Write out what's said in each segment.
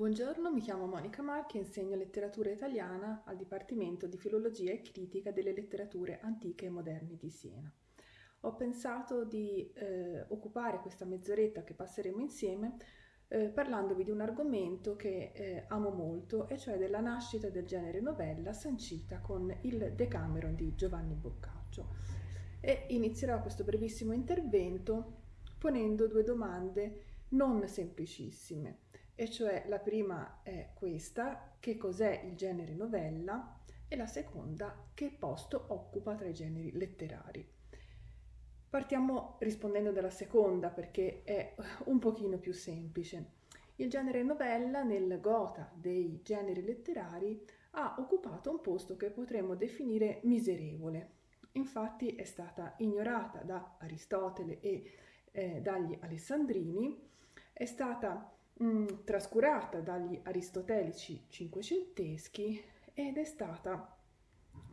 Buongiorno, mi chiamo Monica Marchi e insegno letteratura italiana al Dipartimento di Filologia e Critica delle Letterature Antiche e Moderne di Siena. Ho pensato di eh, occupare questa mezz'oretta che passeremo insieme eh, parlandovi di un argomento che eh, amo molto, e cioè della nascita del genere novella sancita con il Decameron di Giovanni Boccaccio. E inizierò questo brevissimo intervento ponendo due domande non semplicissime, e cioè la prima è questa, che cos'è il genere novella, e la seconda, che posto occupa tra i generi letterari. Partiamo rispondendo dalla seconda perché è un pochino più semplice. Il genere novella nel gota dei generi letterari ha occupato un posto che potremmo definire miserevole. Infatti è stata ignorata da Aristotele e eh, dagli alessandrini, è stata mh, mm, trascurata dagli aristotelici cinquecenteschi ed è stata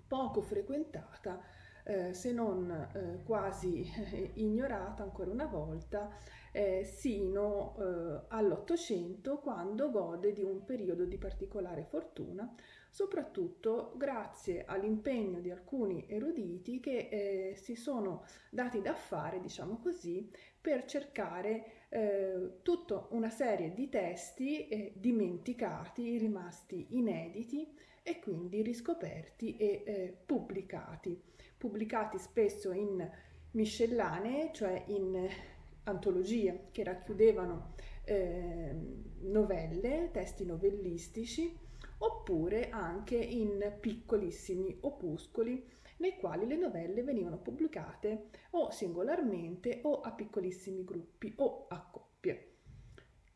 poco frequentata, eh, se non eh, quasi eh, ignorata ancora una volta, eh, sino eh, all'Ottocento, quando gode di un periodo di particolare fortuna, soprattutto grazie all'impegno di alcuni eruditi che eh, si sono dati da fare, diciamo così, per cercare eh, tutta una serie di testi eh, dimenticati, rimasti inediti e quindi riscoperti e eh, pubblicati, pubblicati spesso in miscellanee, cioè in antologie che racchiudevano eh, novelle, testi novellistici, oppure anche in piccolissimi opuscoli nei quali le novelle venivano pubblicate o singolarmente o a piccolissimi gruppi o a coppie.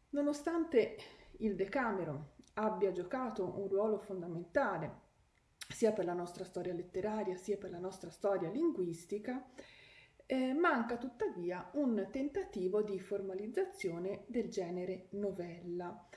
Nonostante il Decameron abbia giocato un ruolo fondamentale sia per la nostra storia letteraria sia per la nostra storia linguistica, eh, manca tuttavia un tentativo di formalizzazione del genere novella.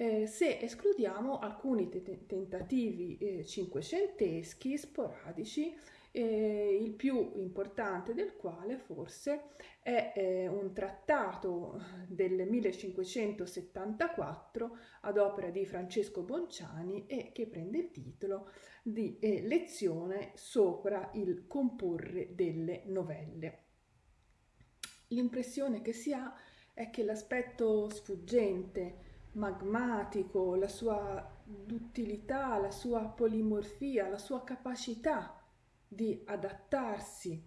Eh, se escludiamo alcuni te- tentativi eh, cinquecenteschi sporadici eh, il più importante del quale forse è eh, un trattato del 1574 ad opera di Francesco Bonciani e che prende il titolo di eh, Lezione sopra il comporre delle novelle. L'impressione che si ha è che l'aspetto sfuggente, magmatico, la sua duttilità, la sua polimorfia, la sua capacità di adattarsi,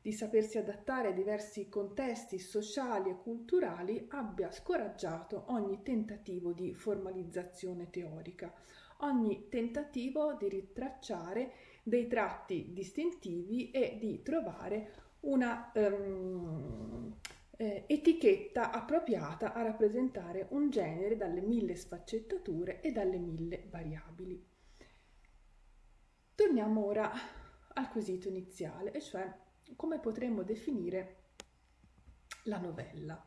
di sapersi adattare a diversi contesti sociali e culturali, abbia scoraggiato ogni tentativo di formalizzazione teorica, ogni tentativo di ritracciare dei tratti distintivi e di trovare una um, eh, etichetta appropriata a rappresentare un genere dalle mille sfaccettature e dalle mille variabili. Torniamo ora al quesito iniziale, e cioè come potremmo definire la novella.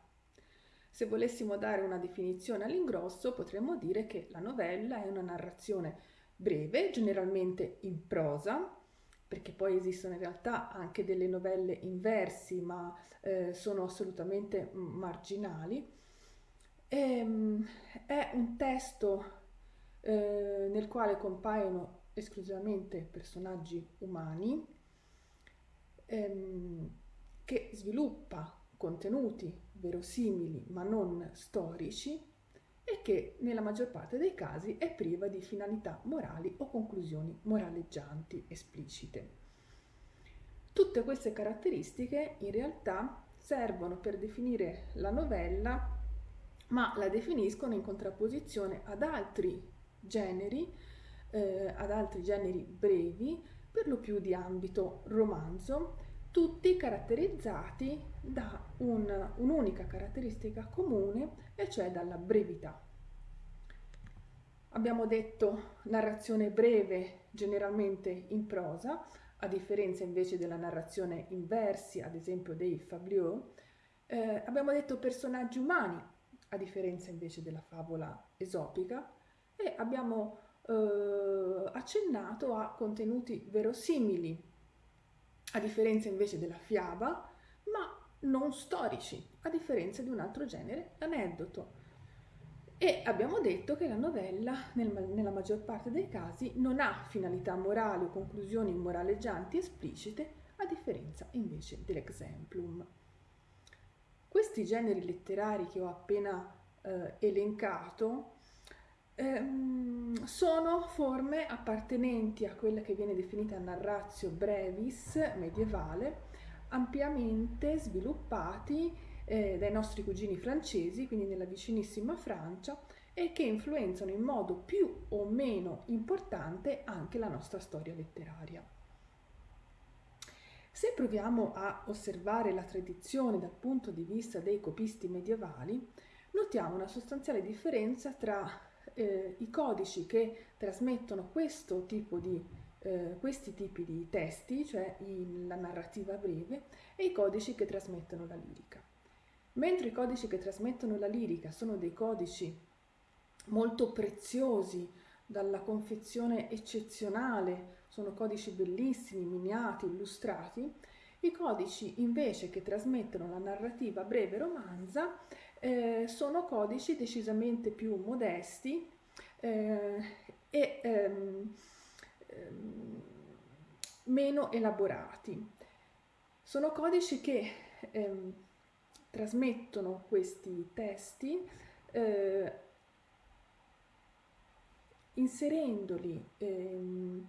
Se volessimo dare una definizione all'ingrosso, potremmo dire che la novella è una narrazione breve, generalmente in prosa, perché poi esistono in realtà anche delle novelle in versi, ma eh, sono assolutamente marginali. E, ehm, è un testo eh, nel quale compaiono esclusivamente personaggi umani, ehm, che sviluppa contenuti verosimili ma non storici e che nella maggior parte dei casi è priva di finalità morali o conclusioni moraleggianti esplicite. Tutte queste caratteristiche in realtà servono per definire la novella, ma la definiscono in contrapposizione ad altri generi eh, ad altri generi brevi, per lo più di ambito romanzo, tutti caratterizzati da un, un'unica caratteristica comune, e cioè dalla brevità. Abbiamo detto narrazione breve, generalmente in prosa, a differenza invece della narrazione in versi, ad esempio dei Fabliaux. Eh, abbiamo detto personaggi umani, a differenza invece della favola esopica, e abbiamo eh, accennato a contenuti verosimili, a differenza invece della fiaba, ma non storici, a differenza di un altro genere, l'aneddoto. E abbiamo detto che la novella, nel, nella maggior parte dei casi, non ha finalità morali o conclusioni moraleggianti esplicite, a differenza invece dell'exemplum. Questi generi letterari che ho appena eh, elencato ehm, sono forme appartenenti a quella che viene definita narratio brevis medievale, ampiamente sviluppati eh, dai nostri cugini francesi, quindi nella vicinissima Francia, e che influenzano in modo più o meno importante anche la nostra storia letteraria. Se proviamo a osservare la tradizione dal punto di vista dei copisti medievali, notiamo una sostanziale differenza tra eh, i codici che trasmettono questo tipo di, eh, questi tipi di testi, cioè il, la narrativa breve, e i codici che trasmettono la lirica. Mentre i codici che trasmettono la lirica sono dei codici molto preziosi, dalla confezione eccezionale, sono codici bellissimi, miniati, illustrati, i codici invece che trasmettono la narrativa breve romanza eh, sono codici decisamente più modesti eh, e ehm, ehm, meno elaborati. Sono codici che ehm, trasmettono questi testi eh, inserendoli ehm,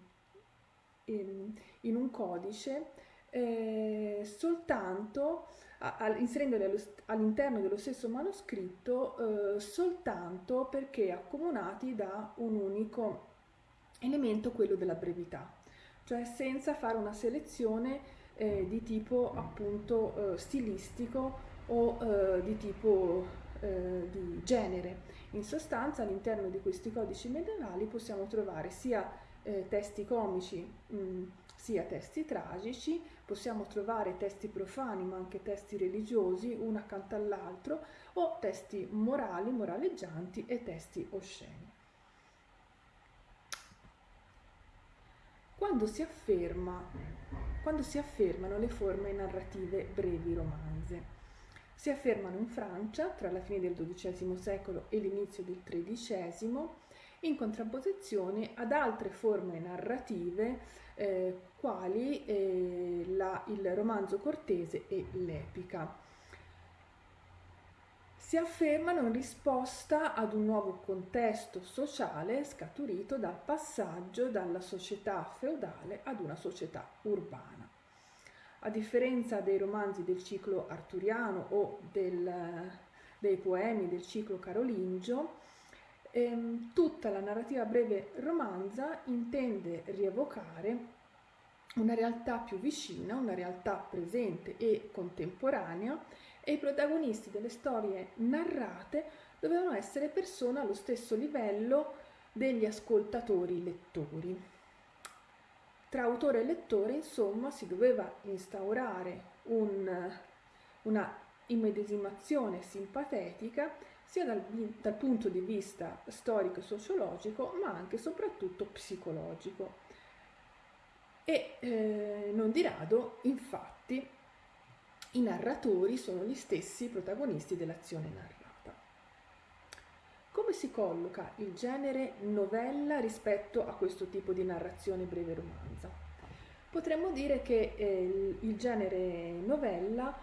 in, un codice eh, soltanto allo, all'interno dello stesso manoscritto eh, soltanto perché accomunati da un unico elemento, quello della brevità, cioè senza fare una selezione eh, di tipo appunto eh, stilistico o eh, di tipo eh, di genere. In sostanza all'interno di questi codici medievali possiamo trovare sia eh, testi comici mh, sia testi tragici, possiamo trovare testi profani ma anche testi religiosi uno accanto all'altro o testi morali, moraleggianti e testi osceni. Quando si, afferma, quando si affermano le forme narrative brevi romanze, si affermano in Francia tra la fine del XII secolo e l'inizio del XIII in contrapposizione ad altre forme narrative eh, quali eh, la, il romanzo cortese e l'epica. Si affermano in risposta ad un nuovo contesto sociale scaturito dal passaggio dalla società feudale ad una società urbana. A differenza dei romanzi del ciclo arturiano o del, dei poemi del ciclo carolingio, ehm, tutta la narrativa breve romanza intende rievocare una realtà più vicina, una realtà presente e contemporanea e i protagonisti delle storie narrate dovevano essere persone allo stesso livello degli ascoltatori lettori. Tra autore e lettore, insomma, si doveva instaurare un, una immedesimazione simpatetica sia dal, dal punto di vista storico-sociologico, ma anche e soprattutto psicologico. E eh, non di rado, infatti, i narratori sono gli stessi protagonisti dell'azione narrata. Come si colloca il genere novella rispetto a questo tipo di narrazione breve romanza? Potremmo dire che eh, il genere novella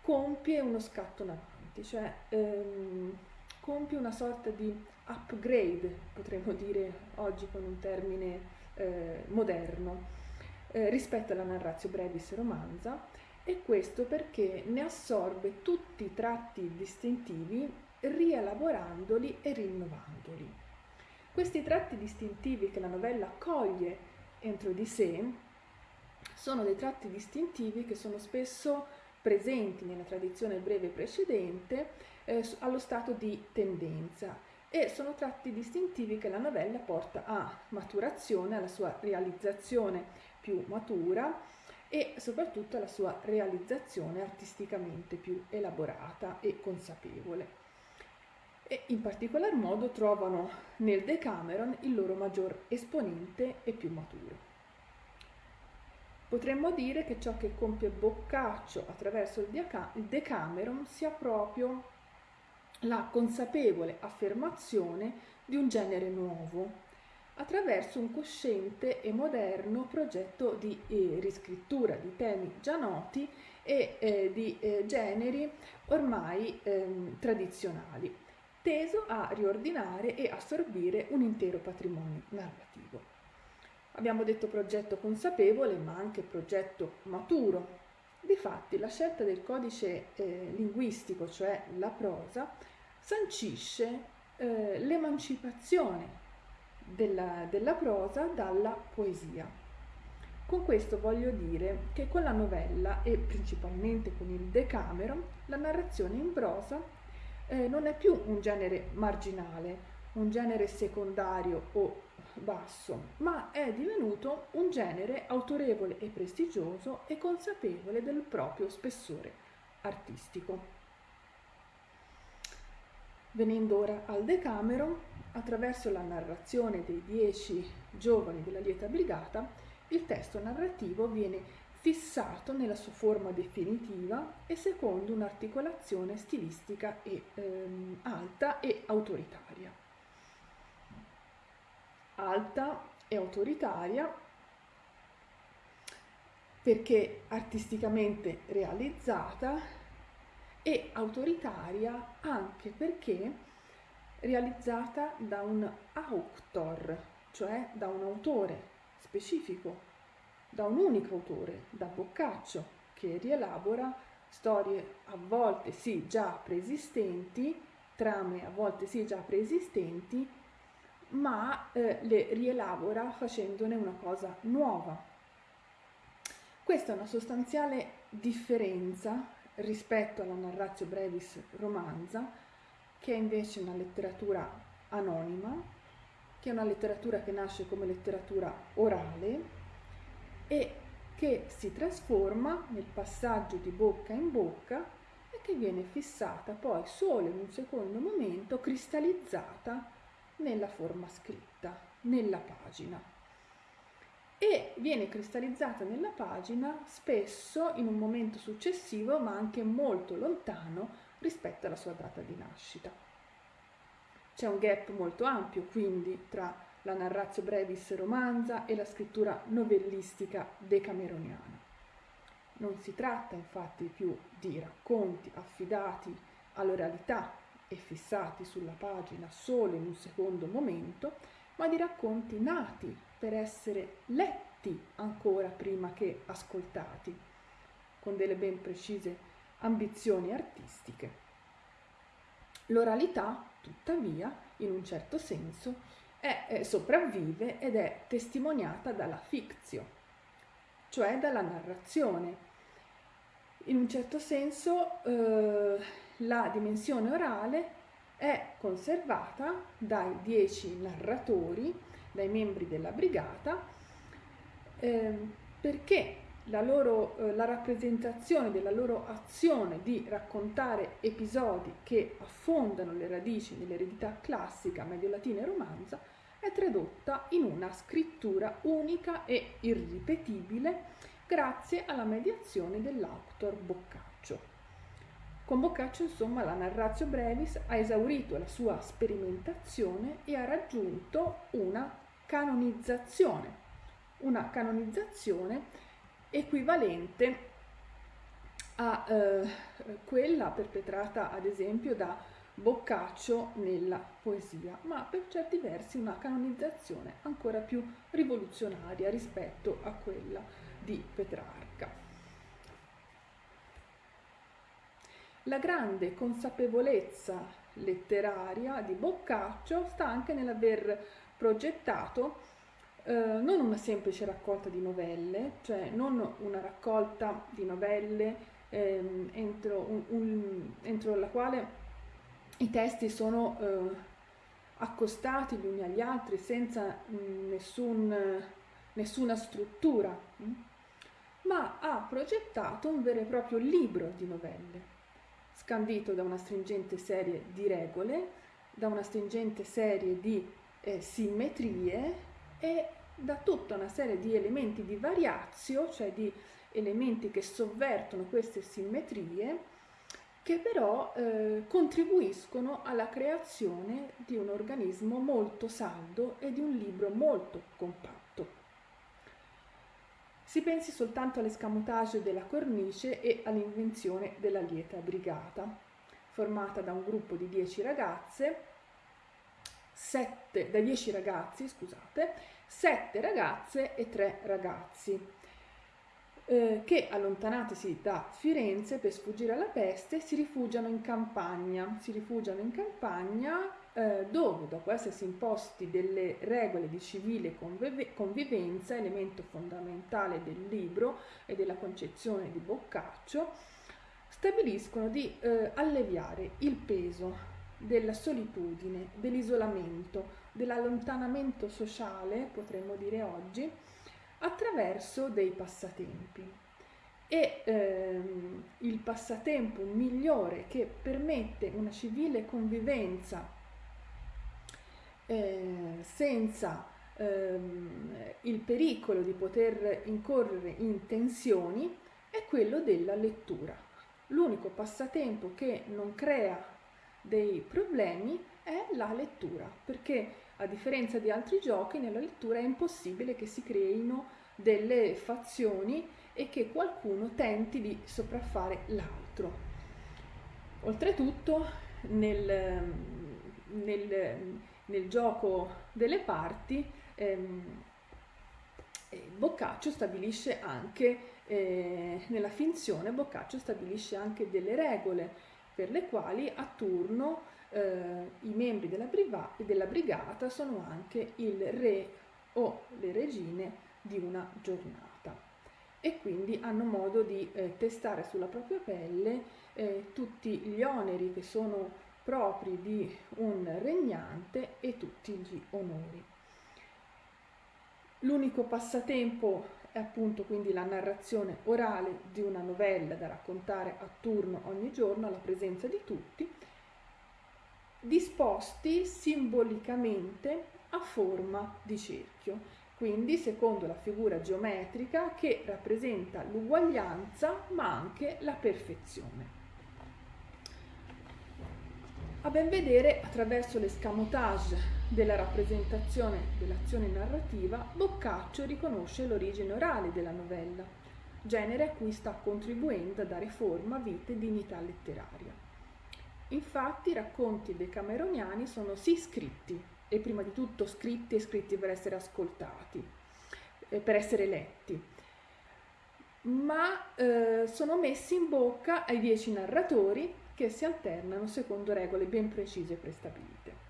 compie uno scatto in avanti, cioè ehm, compie una sorta di upgrade, potremmo dire oggi con un termine eh, moderno, eh, rispetto alla narratio brevis romanza e questo perché ne assorbe tutti i tratti distintivi rielaborandoli e rinnovandoli. Questi tratti distintivi che la novella coglie entro di sé sono dei tratti distintivi che sono spesso presenti nella tradizione breve precedente eh, allo stato di tendenza e sono tratti distintivi che la novella porta a maturazione, alla sua realizzazione più matura e soprattutto alla sua realizzazione artisticamente più elaborata e consapevole e in particolar modo trovano nel Decameron il loro maggior esponente e più maturo. Potremmo dire che ciò che compie Boccaccio attraverso il Decameron sia proprio la consapevole affermazione di un genere nuovo attraverso un cosciente e moderno progetto di eh, riscrittura di temi già noti e eh, di eh, generi ormai ehm, tradizionali, teso a riordinare e assorbire un intero patrimonio narrativo. Abbiamo detto progetto consapevole, ma anche progetto maturo. Difatti, la scelta del codice eh, linguistico, cioè la prosa, sancisce eh, l'emancipazione della, della prosa dalla poesia. Con questo voglio dire che con la novella e principalmente con il Decameron la narrazione in prosa eh, non è più un genere marginale, un genere secondario o basso, ma è divenuto un genere autorevole e prestigioso e consapevole del proprio spessore artistico. Venendo ora al Decameron, attraverso la narrazione dei dieci giovani della lieta brigata, il testo narrativo viene fissato nella sua forma definitiva e secondo un'articolazione stilistica e, ehm, alta e autoritaria. Alta e autoritaria perché artisticamente realizzata e autoritaria anche perché realizzata da un auctor, cioè da un autore specifico, da un unico autore, da Boccaccio, che rielabora storie a volte sì già preesistenti, trame a volte sì già preesistenti, ma eh, le rielabora facendone una cosa nuova. Questa è una sostanziale differenza rispetto alla narratio brevis romanza, che è invece una letteratura anonima, che è una letteratura che nasce come letteratura orale e che si trasforma nel passaggio di bocca in bocca e che viene fissata poi solo in un secondo momento, cristallizzata nella forma scritta, nella pagina. E viene cristallizzata nella pagina spesso in un momento successivo, ma anche molto lontano rispetto alla sua data di nascita. C'è un gap molto ampio quindi tra la narratio brevis romanza e la scrittura novellistica decameroniana. Non si tratta infatti più di racconti affidati all'oralità e fissati sulla pagina solo in un secondo momento, ma di racconti nati per essere letti ancora prima che ascoltati, con delle ben precise ambizioni artistiche. L'oralità, tuttavia, in un certo senso, è, è, sopravvive ed è testimoniata dalla fictio, cioè dalla narrazione. In un certo senso eh, la dimensione orale è conservata dai dieci narratori, dai membri della brigata, eh, perché la, loro, eh, la rappresentazione della loro azione di raccontare episodi che affondano le radici nell'eredità classica mediolatina e romanza è tradotta in una scrittura unica e irripetibile grazie alla mediazione dell'autor Boccaccio. Con Boccaccio, insomma, la narratio brevis ha esaurito la sua sperimentazione e ha raggiunto una canonizzazione, una canonizzazione equivalente a eh, quella perpetrata ad esempio da Boccaccio nella poesia, ma per certi versi una canonizzazione ancora più rivoluzionaria rispetto a quella di Petrarca. La grande consapevolezza letteraria di Boccaccio sta anche nell'aver progettato eh, non una semplice raccolta di novelle, cioè non una raccolta di novelle ehm, entro, un, un, entro, la quale i testi sono eh, accostati gli uni agli altri senza mh, mm, nessun, nessuna struttura, mh? Mm, ma ha progettato un vero e proprio libro di novelle, scandito da una stringente serie di regole, da una stringente serie di eh, simmetrie e da tutta una serie di elementi di variazio, cioè di elementi che sovvertono queste simmetrie, che però eh, contribuiscono alla creazione di un organismo molto saldo e di un libro molto compatto. Si pensi soltanto all'escamotage della cornice e all'invenzione della lieta brigata, formata da un gruppo di 10 ragazze, 7, da 10 ragazzi, scusate, 7 ragazze e 3 ragazzi eh, che allontanatisi da Firenze per sfuggire alla peste si rifugiano in campagna, si rifugiano in campagna eh, dove dopo essersi imposti delle regole di civile convive- convivenza, elemento fondamentale del libro e della concezione di Boccaccio, stabiliscono di eh, alleviare il peso della solitudine, dell'isolamento, dell'allontanamento sociale, potremmo dire oggi, attraverso dei passatempi. E ehm, il passatempo migliore che permette una civile convivenza eh, senza ehm, il pericolo di poter incorrere in tensioni è quello della lettura. L'unico passatempo che non crea dei problemi è la lettura, perché a differenza di altri giochi, nella lettura è impossibile che si creino delle fazioni e che qualcuno tenti di sopraffare l'altro. Oltretutto, nel, nel, nel gioco delle parti, ehm, eh, Boccaccio stabilisce anche, eh, nella finzione, Boccaccio stabilisce anche delle regole per le quali a turno eh, i membri della, briva- della brigata sono anche il re o le regine di una giornata e quindi hanno modo di eh, testare sulla propria pelle eh, tutti gli oneri che sono propri di un regnante e tutti gli onori. L'unico passatempo è appunto quindi la narrazione orale di una novella da raccontare a turno ogni giorno alla presenza di tutti disposti simbolicamente a forma di cerchio, quindi secondo la figura geometrica che rappresenta l'uguaglianza ma anche la perfezione. A ben vedere, attraverso l'escamotage della rappresentazione dell'azione narrativa, Boccaccio riconosce l'origine orale della novella, genere a cui sta contribuendo a dare forma, vita e dignità letteraria. Infatti i racconti decameroniani sono sì scritti, e prima di tutto scritti e scritti per essere ascoltati, eh, per essere letti, ma eh, sono messi in bocca ai dieci narratori che si alternano secondo regole ben precise e prestabilite.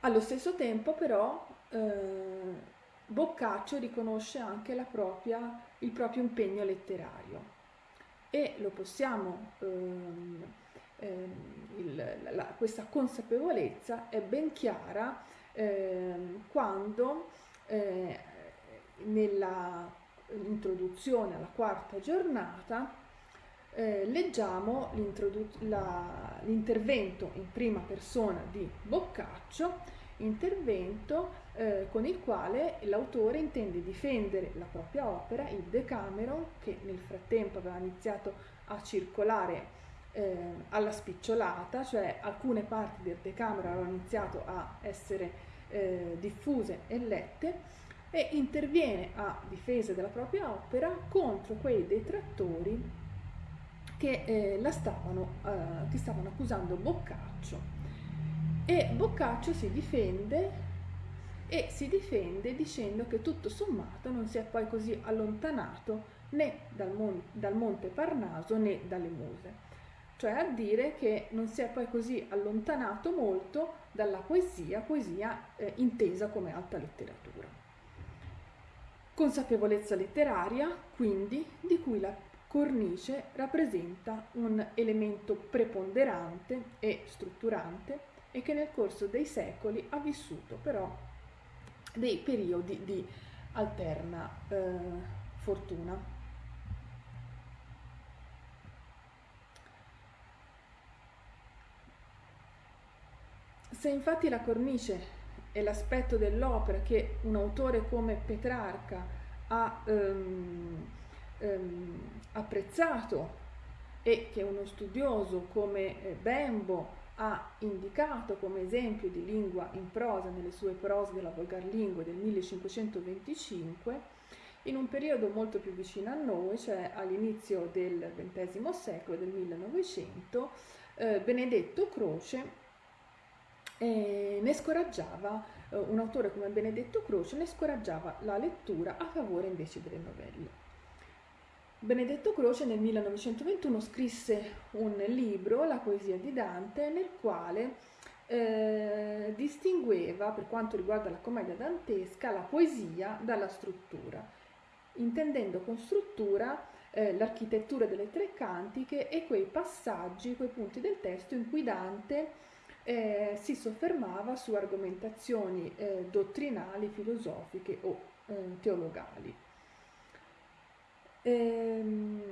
Allo stesso tempo però eh, Boccaccio riconosce anche propria, il proprio impegno letterario e lo possiamo, ehm, ehm, il, la, questa consapevolezza è ben chiara ehm, quando eh, nella introduzione alla quarta giornata eh, leggiamo l'intervento in prima persona di Boccaccio intervento eh, con il quale l'autore intende difendere la propria opera, il Decameron, che nel frattempo aveva iniziato a circolare eh, alla spicciolata, cioè alcune parti del Decameron avevano iniziato a essere eh, diffuse e lette, e interviene a difesa della propria opera contro quei detrattori che, eh, la stavano, eh, che stavano accusando Boccaccio e Boccaccio si difende e si difende dicendo che tutto sommato non si è poi così allontanato né dal, mon- dal monte Parnaso né dalle muse, cioè a dire che non si è poi così allontanato molto dalla poesia, poesia eh, intesa come alta letteratura. Consapevolezza letteraria, quindi, di cui la cornice rappresenta un elemento preponderante e strutturante e che nel corso dei secoli ha vissuto però dei periodi di alterna eh, fortuna. Se infatti la cornice è l'aspetto dell'opera che un autore come Petrarca ha ehm, ehm, apprezzato e che uno studioso come eh, Bembo ha indicato come esempio di lingua in prosa nelle sue prose della volgarlingua del 1525, in un periodo molto più vicino a noi, cioè all'inizio del XX secolo, del 1900, eh, Benedetto Croce eh, ne scoraggiava, eh, un autore come Benedetto Croce ne scoraggiava la lettura a favore invece delle novelle. Benedetto Croce nel 1921 scrisse un libro, La poesia di Dante, nel quale eh, distingueva, per quanto riguarda la commedia dantesca, la poesia dalla struttura, intendendo con struttura eh, l'architettura delle tre cantiche e quei passaggi, quei punti del testo in cui Dante eh, si soffermava su argomentazioni eh, dottrinali, filosofiche o eh, teologali. Ehm,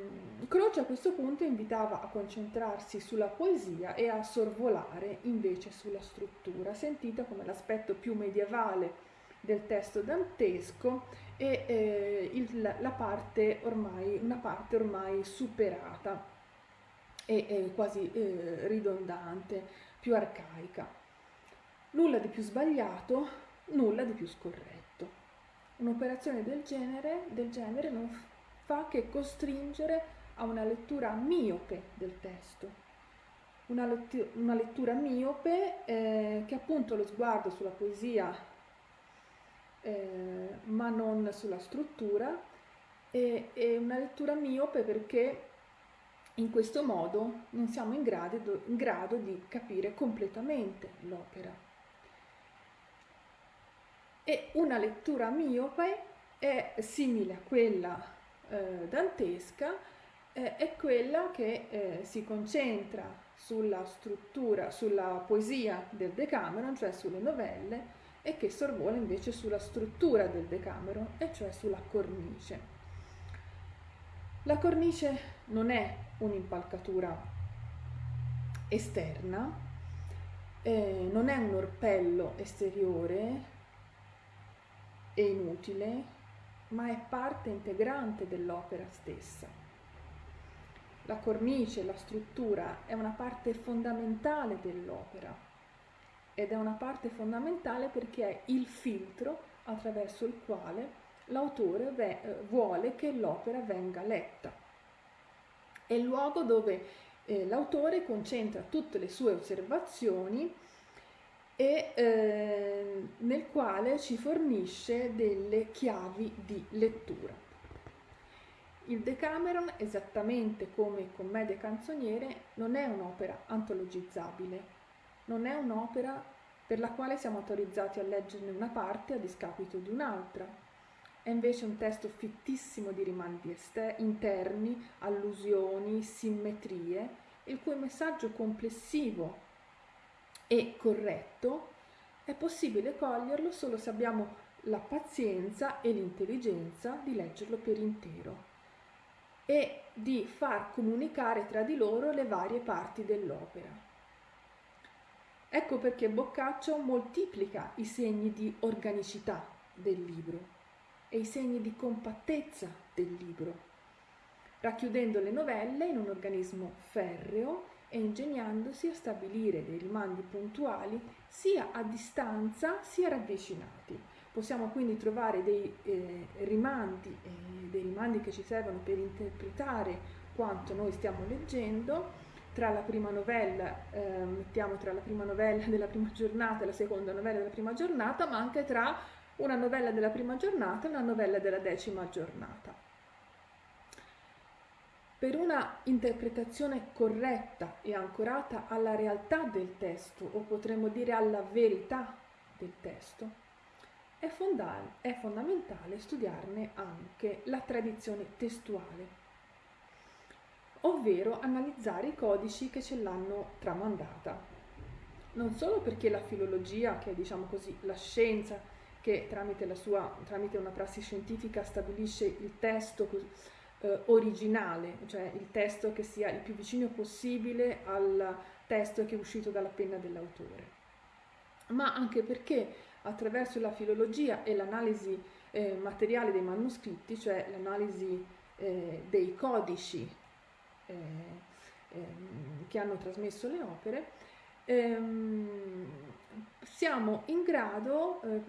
Croce a questo punto invitava a concentrarsi sulla poesia e a sorvolare invece sulla struttura, sentita come l'aspetto più medievale del testo dantesco e eh, il, la parte ormai, una parte ormai superata e, e quasi eh, ridondante, più arcaica. Nulla di più sbagliato, nulla di più scorretto. Un'operazione del genere, del genere non fa che costringere a una lettura miope del testo. Una, lettura, una lettura miope eh, che appunto lo sguardo sulla poesia eh, ma non sulla struttura e, e, una lettura miope perché in questo modo non siamo in grado, in grado di capire completamente l'opera. E una lettura miope è simile a quella eh, dantesca eh, è quella che eh, si concentra sulla struttura, sulla poesia del Decameron, cioè sulle novelle, e che sorvola invece sulla struttura del Decameron, e cioè sulla cornice. La cornice non è un'impalcatura esterna, eh, non è un orpello esteriore e inutile, ma è parte integrante dell'opera stessa. La cornice, la struttura è una parte fondamentale dell'opera ed è una parte fondamentale perché è il filtro attraverso il quale l'autore eh, vuole che l'opera venga letta. È il luogo dove eh, l'autore concentra tutte le sue osservazioni e eh, nel quale ci fornisce delle chiavi di lettura. Il Decameron, esattamente come Commedie canzoniere, non è un'opera antologizzabile, non è un'opera per la quale siamo autorizzati a leggerne una parte a discapito di un'altra. È invece un testo fittissimo di rimandi interni, allusioni, simmetrie, il cui messaggio complessivo e corretto, è possibile coglierlo solo se abbiamo la pazienza e l'intelligenza di leggerlo per intero e di far comunicare tra di loro le varie parti dell'opera. Ecco perché Boccaccio moltiplica i segni di organicità del libro e i segni di compattezza del libro, racchiudendo le novelle in un organismo ferreo e ingegnandosi a stabilire dei rimandi puntuali sia a distanza sia ravvicinati. Possiamo quindi trovare dei eh, rimandi, eh, dei rimandi che ci servono per interpretare quanto noi stiamo leggendo tra la prima novella, eh, mettiamo tra la prima novella della prima giornata e la seconda novella della prima giornata, ma anche tra una novella della prima giornata e una novella della decima giornata. Per una interpretazione corretta e ancorata alla realtà del testo, o potremmo dire alla verità del testo, è, fonda- è fondamentale studiarne anche la tradizione testuale, ovvero analizzare i codici che ce l'hanno tramandata. Non solo perché la filologia, che è diciamo così la scienza che tramite, sua, tramite una prassi scientifica stabilisce il testo eh, originale, cioè il testo che sia il più vicino possibile al testo che è uscito dalla penna dell'autore, ma anche perché attraverso la filologia e l'analisi eh, materiale dei manoscritti, cioè l'analisi eh, dei codici eh, ehm, che hanno trasmesso le opere, ehm, siamo in grado eh,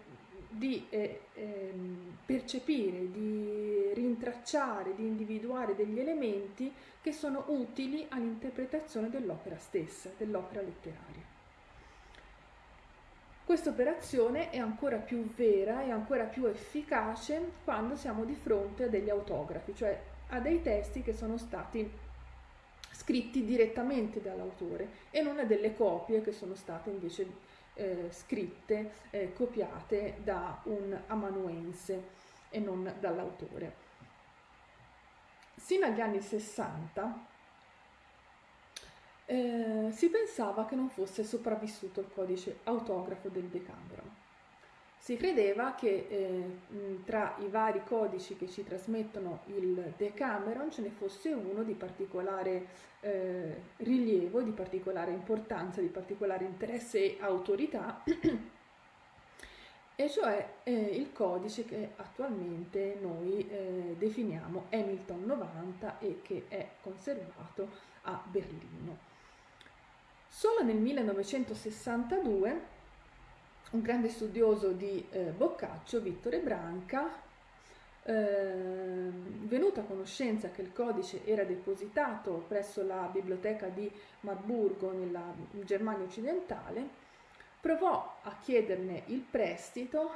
di eh, ehm, percepire, di rintracciare, di individuare degli elementi che sono utili all'interpretazione dell'opera stessa, dell'opera letteraria. Questa operazione è ancora più vera e ancora più efficace quando siamo di fronte a degli autografi, cioè a dei testi che sono stati scritti direttamente dall'autore e non a delle copie che sono state invece eh, scritte, eh, copiate da un amanuense e non dall'autore. Sino agli anni 60 eh, si pensava che non fosse sopravvissuto il codice autografo del Decameron. Si credeva che eh, tra i vari codici che ci trasmettono il Decameron ce ne fosse uno di particolare eh, rilievo, di particolare importanza, di particolare interesse e autorità, e cioè eh, il codice che attualmente noi eh, definiamo Hamilton 90 e che è conservato a Berlino. Solo nel 1962 un grande studioso di eh, Boccaccio, Vittore Branca, eh, venuto a conoscenza che il codice era depositato presso la biblioteca di Marburgo nella Germania occidentale, provò a chiederne il prestito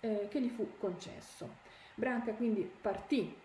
eh, che gli fu concesso. Branca quindi partì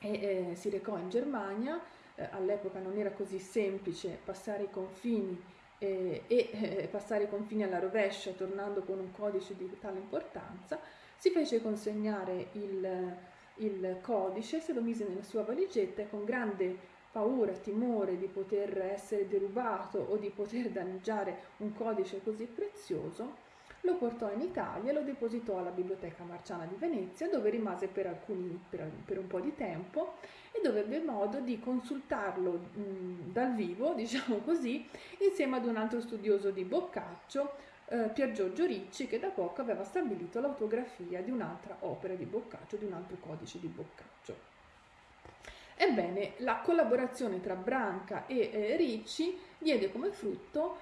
e eh, si recò in Germania, eh, all'epoca non era così semplice passare i confini eh, e eh, passare i confini alla rovescia tornando con un codice di tale importanza, si fece consegnare il, il codice, se lo mise nella sua valigetta e con grande paura, timore di poter essere derubato o di poter danneggiare un codice così prezioso, lo portò in Italia e lo depositò alla Biblioteca Marciana di Venezia, dove rimase per, alcuni, per, per un po' di tempo e dove ebbe modo di consultarlo mh, dal vivo, diciamo così, insieme ad un altro studioso di Boccaccio, eh, Pier Giorgio Ricci, che da poco aveva stabilito l'autografia di un'altra opera di Boccaccio, di un altro codice di Boccaccio. Ebbene, la collaborazione tra Branca e eh, Ricci diede come frutto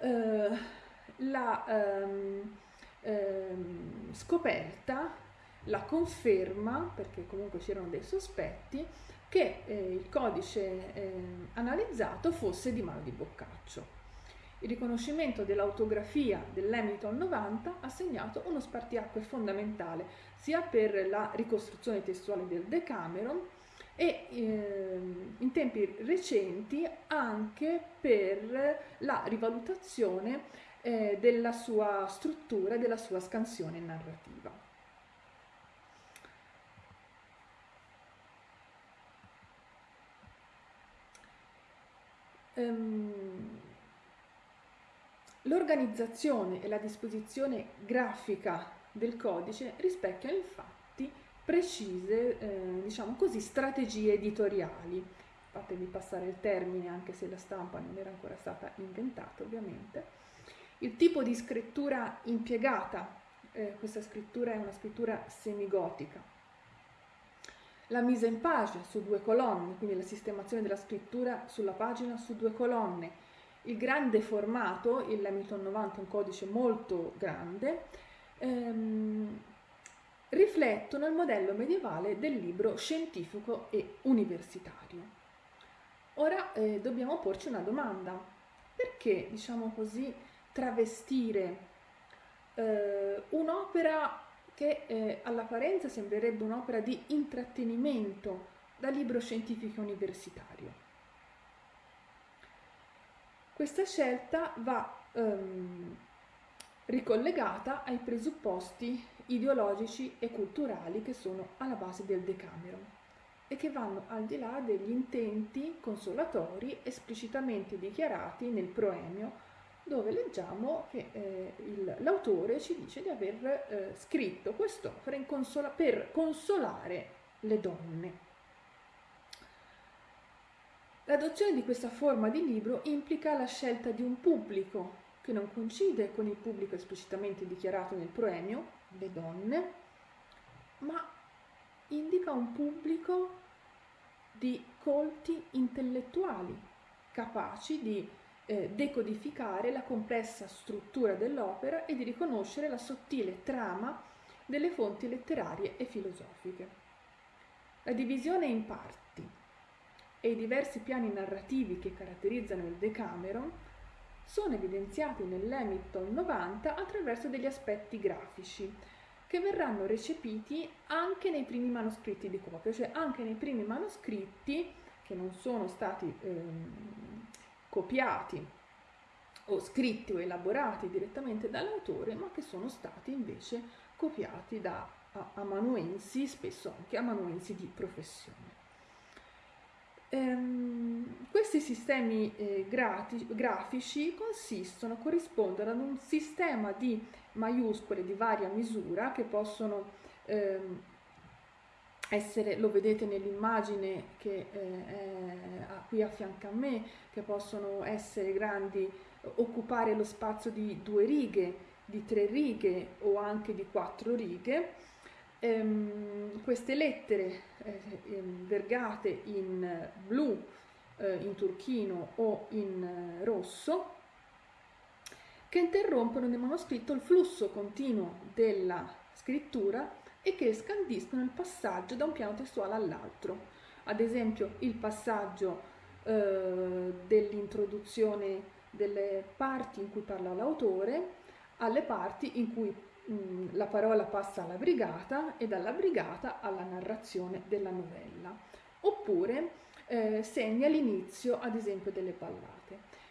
eh, la ehm, ehm, scoperta, la conferma, perché comunque c'erano dei sospetti, che eh, il codice eh, analizzato fosse di mano di Boccaccio. Il riconoscimento dell'autografia dell'Hamilton 90 ha segnato uno spartiacque fondamentale sia per la ricostruzione testuale del Decameron e eh, in tempi recenti anche per la rivalutazione eh, della sua struttura e della sua scansione narrativa. Um, L'organizzazione e la disposizione grafica del codice rispecchiano infatti precise, eh, diciamo così, strategie editoriali. Fatemi passare il termine anche se la stampa non era ancora stata inventata ovviamente il tipo di scrittura impiegata, eh, questa scrittura è una scrittura semigotica. La mise en page su due colonne, quindi la sistemazione della scrittura sulla pagina su due colonne. Il grande formato, il Hamilton 90 è un codice molto grande, ehm, riflettono il modello medievale del libro scientifico e universitario. Ora eh, dobbiamo porci una domanda. Perché, diciamo così, travestire eh, un'opera che eh, all'apparenza sembrerebbe un'opera di intrattenimento da libro scientifico universitario. Questa scelta va ehm, ricollegata ai presupposti ideologici e culturali che sono alla base del Decameron e che vanno al di là degli intenti consolatori esplicitamente dichiarati nel proemio dove leggiamo che eh, il, l'autore ci dice di aver eh, scritto quest'opera consola, per consolare le donne. L'adozione di questa forma di libro implica la scelta di un pubblico che non coincide con il pubblico esplicitamente dichiarato nel proemio, le donne, ma indica un pubblico di colti intellettuali capaci di eh, decodificare la complessa struttura dell'opera e di riconoscere la sottile trama delle fonti letterarie e filosofiche. La divisione in parti e i diversi piani narrativi che caratterizzano il Decameron sono evidenziati nell'Hamilton 90 attraverso degli aspetti grafici che verranno recepiti anche nei primi manoscritti di copia, cioè anche nei primi manoscritti che non sono stati ehm, copiati o scritti o elaborati direttamente dall'autore, ma che sono stati invece copiati da amanuensi, spesso anche amanuensi di professione. Ehm, questi sistemi eh, grati, grafici consistono, corrispondono ad un sistema di maiuscole di varia misura che possono ehm, essere, lo vedete nell'immagine che eh, è qui a fianco a me, che possono essere grandi, occupare lo spazio di due righe, di tre righe o anche di quattro righe. Ehm, queste lettere eh, ehm, vergate in blu, eh, in turchino o in eh, rosso che interrompono nel manoscritto il flusso continuo della scrittura e che scandiscono il passaggio da un piano testuale all'altro. Ad esempio il passaggio eh, dell'introduzione delle parti in cui parla l'autore alle parti in cui mh, la parola passa alla brigata e dalla brigata alla narrazione della novella. Oppure eh, segna l'inizio, ad esempio, delle ballate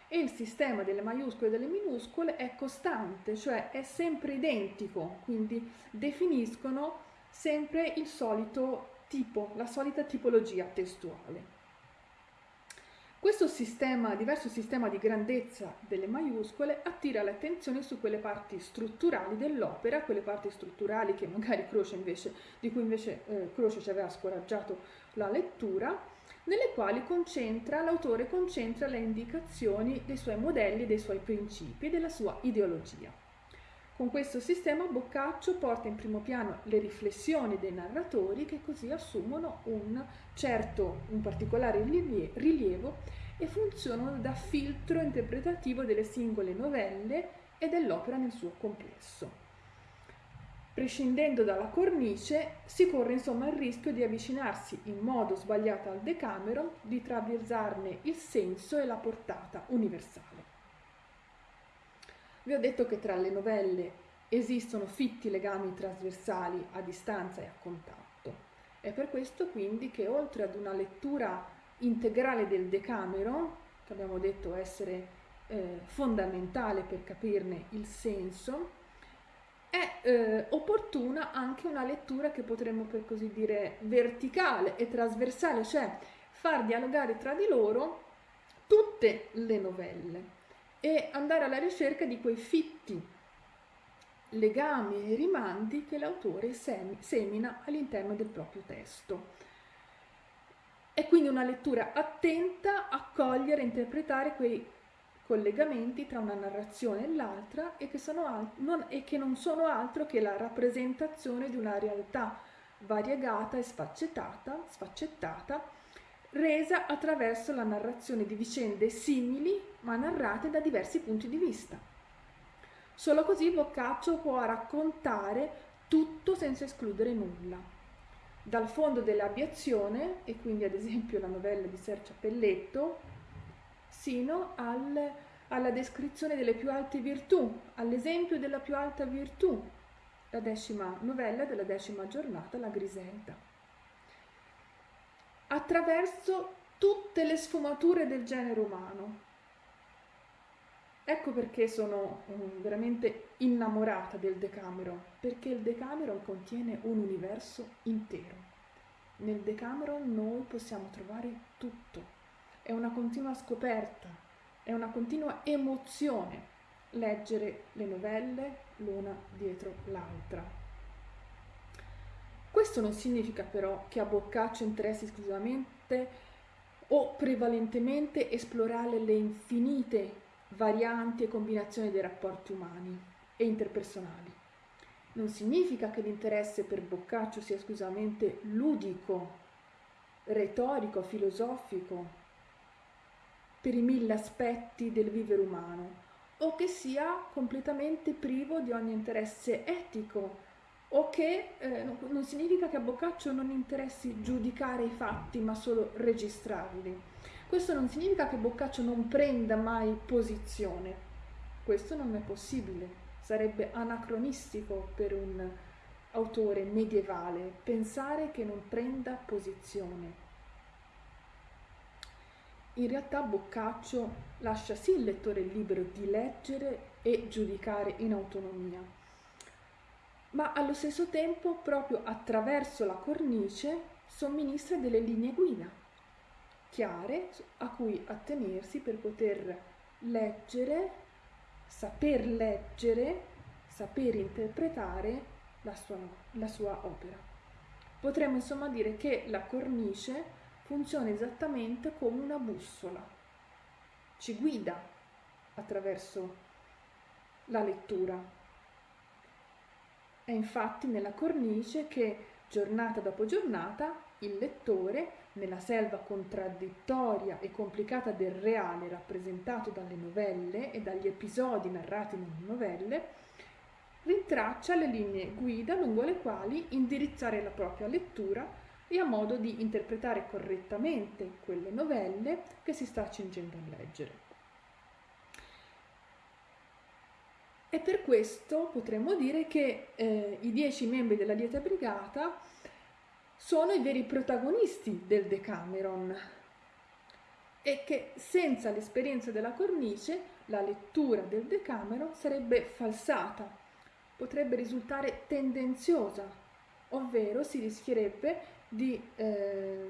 e il sistema delle maiuscole e delle minuscole è costante, cioè è sempre identico, quindi definiscono sempre il solito tipo, la solita tipologia testuale. Questo sistema, diverso sistema di grandezza delle maiuscole attira l'attenzione su quelle parti strutturali dell'opera, quelle parti strutturali invece, di cui invece eh, Croce ci aveva scoraggiato la lettura, nelle quali concentra, l'autore concentra le indicazioni dei suoi modelli, dei suoi principi della sua ideologia. Con questo sistema Boccaccio porta in primo piano le riflessioni dei narratori che così assumono un certo, un particolare rilievo e funzionano da filtro interpretativo delle singole novelle e dell'opera nel suo complesso. Prescindendo dalla cornice, si corre insomma il rischio di avvicinarsi in modo sbagliato al Decameron, di traversarne il senso e la portata universale. Vi ho detto che tra le novelle esistono fitti legami trasversali a distanza e a contatto. È per questo quindi che oltre ad una lettura integrale del Decameron, che abbiamo detto essere eh, fondamentale per capirne il senso, è eh, opportuna anche una lettura che potremmo per così dire verticale e trasversale, cioè far dialogare tra di loro tutte le novelle e andare alla ricerca di quei fitti legami e rimandi che l'autore semina all'interno del proprio testo. È quindi una lettura attenta a cogliere e interpretare quei collegamenti tra una narrazione e l'altra e e che non sono altro che la rappresentazione di una realtà variegata e sfaccettata, sfaccettata, resa attraverso la narrazione di vicende simili ma narrate da diversi punti di vista. Solo così Boccaccio può raccontare tutto senza escludere nulla. Dal fondo dell'abiezione, e quindi ad esempio la novella di Sergio Pelletto, sino al, alla descrizione delle più alte virtù, all'esempio della più alta virtù, la decima novella della decima giornata, la Griselda. Attraverso tutte le sfumature del genere umano. Ecco perché sono um, veramente innamorata del Decameron, perché il Decameron contiene un universo intero. Nel Decameron noi possiamo trovare tutto è una continua scoperta, è una continua emozione leggere le novelle l'una dietro l'altra. Questo non significa però che a Boccaccio interessi esclusivamente o prevalentemente esplorare le infinite varianti e combinazioni dei rapporti umani e interpersonali. Non significa che l'interesse per Boccaccio sia esclusivamente ludico retorico, filosofico, per i mille aspetti del vivere umano, o che sia completamente privo di ogni interesse etico, o che eh, non significa che a Boccaccio non interessi giudicare i fatti, ma solo registrarli. Questo non significa che Boccaccio non prenda mai posizione. Questo non è possibile. Sarebbe anacronistico per un autore medievale pensare che non prenda posizione. In realtà Boccaccio lascia sì il lettore libero di leggere e giudicare in autonomia, ma allo stesso tempo, proprio attraverso la cornice, somministra delle linee guida chiare a cui attenersi per poter leggere, saper leggere, saper interpretare la sua, la sua opera. Potremmo insomma dire che la cornice funziona esattamente come una bussola, ci guida attraverso la lettura. È infatti nella cornice che giornata dopo giornata il lettore, nella selva contraddittoria e complicata del reale rappresentato dalle novelle e dagli episodi narrati nelle novelle, rintraccia le linee guida lungo le quali indirizzare la propria lettura e a modo di interpretare correttamente quelle novelle che si sta accingendo a leggere. E per questo potremmo dire che eh, i dieci membri della Lieta Brigata sono i veri protagonisti del Decameron. E che senza l'esperienza della cornice la lettura del Decameron sarebbe falsata, potrebbe risultare tendenziosa, ovvero si rischierebbe di eh,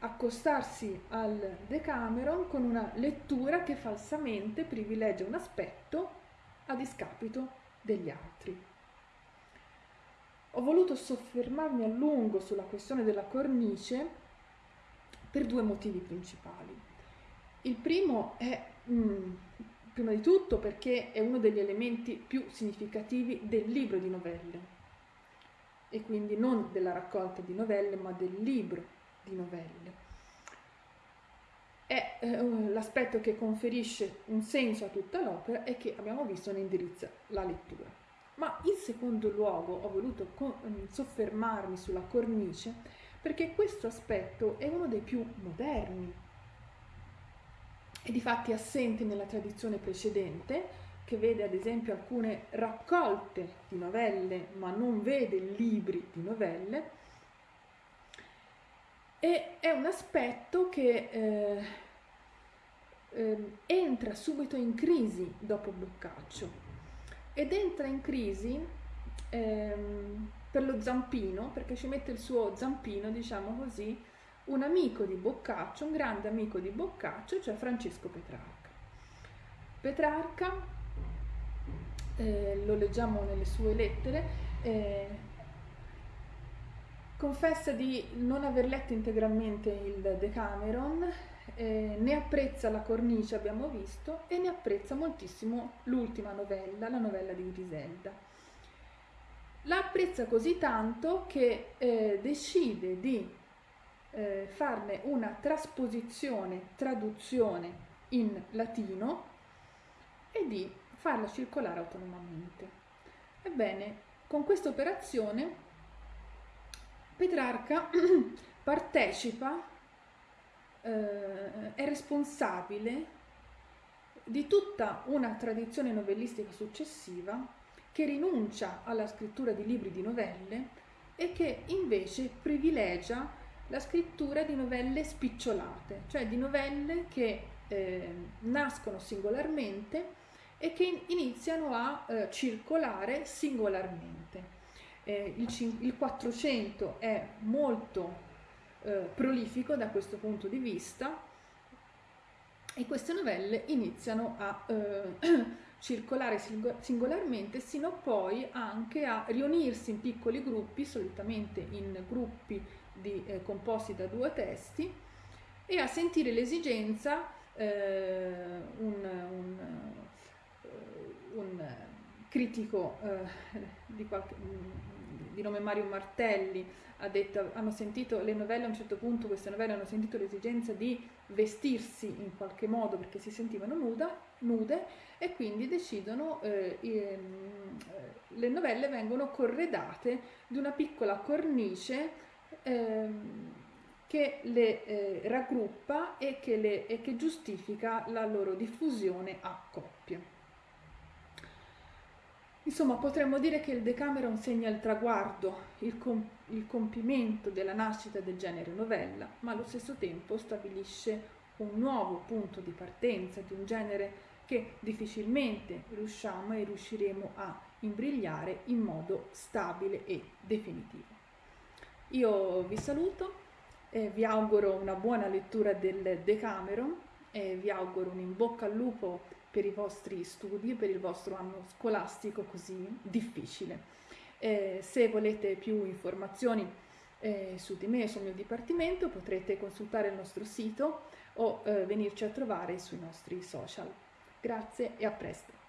accostarsi al Decameron con una lettura che falsamente privilegia un aspetto a discapito degli altri. Ho voluto soffermarmi a lungo sulla questione della cornice per due motivi principali. Il primo è, mm, prima di tutto, perché è uno degli elementi più significativi del libro di novelle e quindi non della raccolta di novelle, ma del libro di novelle. È eh, l'aspetto che conferisce un senso a tutta l'opera e che abbiamo visto ne indirizza la lettura. Ma in secondo luogo ho voluto mm, soffermarmi sulla cornice perché questo aspetto è uno dei più moderni e di fatti assente nella tradizione precedente, che vede ad esempio alcune raccolte di novelle, ma non vede libri di novelle, e è un aspetto che eh, eh, entra subito in crisi dopo Boccaccio ed entra in crisi ehm, per lo zampino, perché ci mette il suo zampino, diciamo così, un amico di Boccaccio, un grande amico di Boccaccio, cioè Francesco Petrarca. Petrarca, eh, lo leggiamo nelle sue lettere, eh, confessa di non aver letto integralmente il Decameron eh, ne apprezza la cornice, abbiamo visto, e ne apprezza moltissimo l'ultima novella, la novella di Griselda. La apprezza così tanto che eh, decide di eh, farne una trasposizione, traduzione in latino e di farla circolare autonomamente. Ebbene, con questa operazione Petrarca partecipa eh, è responsabile di tutta una tradizione novellistica successiva che rinuncia alla scrittura di libri di novelle e che invece privilegia la scrittura di novelle spicciolate, cioè di novelle che eh, nascono singolarmente e che iniziano a eh, circolare singolarmente. Eh, il, il 400 è molto eh, prolifico da questo punto di vista e queste novelle iniziano a eh, circolare singolarmente sino poi anche a riunirsi in piccoli gruppi, solitamente in gruppi di, eh, composti da due testi e a sentire l'esigenza eh, un, un, eh, un, critico eh, di, qualche, di nome Mario Martelli ha detto, hanno sentito le novelle a un certo punto, queste novelle hanno sentito l'esigenza di vestirsi in qualche modo perché si sentivano nuda, nude e quindi decidono, eh, ehm, le novelle vengono corredate di una piccola cornice ehm, che le eh, raggruppa e che, le, e che giustifica la loro diffusione a coppie. Insomma, potremmo dire che il Decameron segna il traguardo, il, com- il compimento della nascita del genere novella, ma allo stesso tempo stabilisce un nuovo punto di partenza di un genere che difficilmente riusciamo e riusciremo a imbrigliare in modo stabile e definitivo. Io vi saluto, eh, vi auguro una buona lettura del Decameron e vi auguro un in bocca al lupo per i vostri studi, per il vostro anno scolastico così difficile. Eh, se volete più informazioni eh, su di me e sul mio dipartimento potrete consultare il nostro sito o eh, venirci a trovare sui nostri social. Grazie e a presto!